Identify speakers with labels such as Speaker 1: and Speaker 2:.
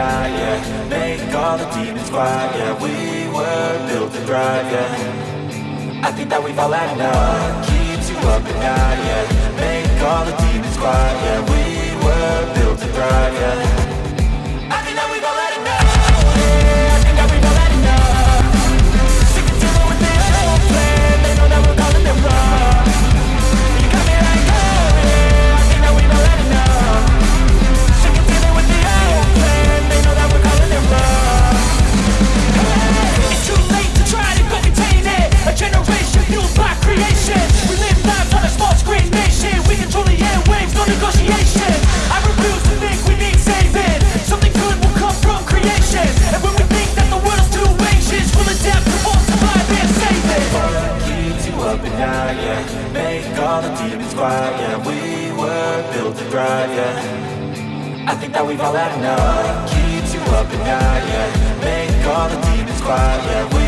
Speaker 1: yeah Make all the demons quiet, yeah We were built to thrive, yeah. I think that we've all had enough. Keeps you up at night, yeah. Make all the demons quiet, yeah We yeah Make all the demons quiet, yeah We were built to thrive, yeah. I think that we've all had enough. Keeps you up at night, yeah. Make all the demons quiet, yeah